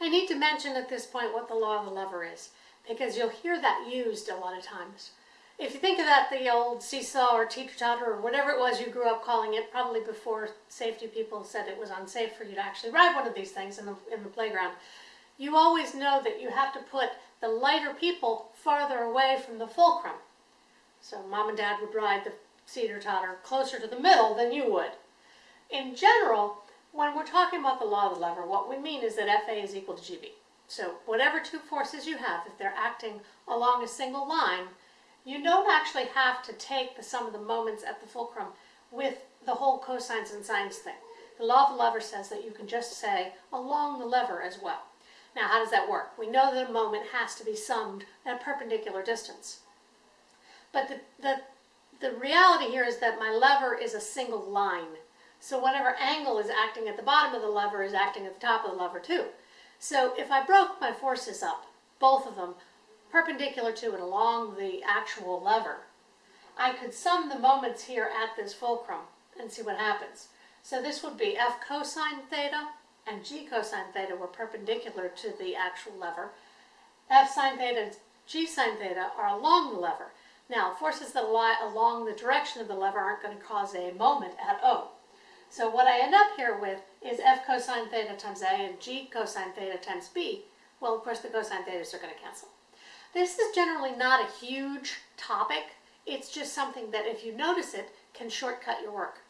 I need to mention at this point what the law of the lever is, because you'll hear that used a lot of times. If you think of that, the old seesaw or teeter-totter or whatever it was you grew up calling it, probably before safety people said it was unsafe for you to actually ride one of these things in the, in the playground, you always know that you have to put the lighter people farther away from the fulcrum. So mom and dad would ride the teeter-totter closer to the middle than you would. In general, when we're talking about the law of the lever, what we mean is that FA is equal to GB. So whatever two forces you have, if they're acting along a single line, you don't actually have to take the sum of the moments at the fulcrum with the whole cosines and sines thing. The law of the lever says that you can just say along the lever as well. Now, how does that work? We know that a moment has to be summed at a perpendicular distance. But the, the, the reality here is that my lever is a single line. So whatever angle is acting at the bottom of the lever is acting at the top of the lever too. So if I broke my forces up, both of them, perpendicular to and along the actual lever, I could sum the moments here at this fulcrum and see what happens. So this would be f cosine theta and g cosine theta were perpendicular to the actual lever. f sine theta and g sine theta are along the lever. Now, forces that lie along the direction of the lever aren't going to cause a moment at O. So what I end up here with is f cosine theta times a and g cosine theta times b. Well, of course, the cosine thetas are going to cancel. This is generally not a huge topic. It's just something that if you notice it, can shortcut your work.